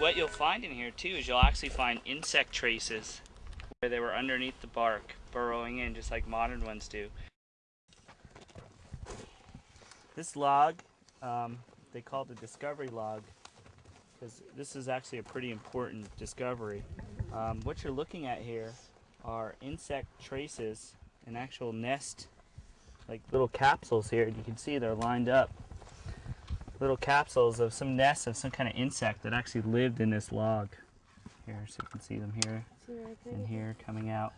what you'll find in here too is you'll actually find insect traces where they were underneath the bark, burrowing in just like modern ones do. This log, um, they call the discovery log because this is actually a pretty important discovery. Um, what you're looking at here are insect traces, an actual nest, like little capsules here. And you can see they're lined up. Little capsules of some nests of some kind of insect that actually lived in this log. Here, so you can see them here and here coming out.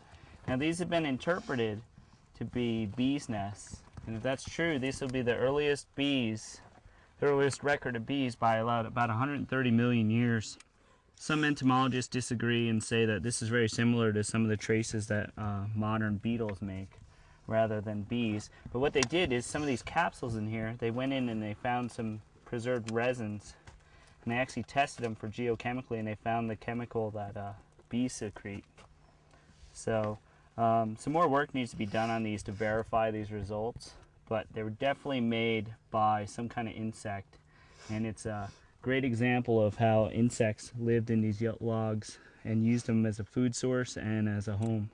Now these have been interpreted to be bees' nests. And if that's true, these will be the earliest bees, the earliest record of bees by about, about 130 million years. Some entomologists disagree and say that this is very similar to some of the traces that uh, modern beetles make rather than bees. But what they did is some of these capsules in here, they went in and they found some preserved resins and they actually tested them for geochemically and they found the chemical that uh, bees secrete. So um, some more work needs to be done on these to verify these results, but they were definitely made by some kind of insect and it's a Great example of how insects lived in these logs and used them as a food source and as a home.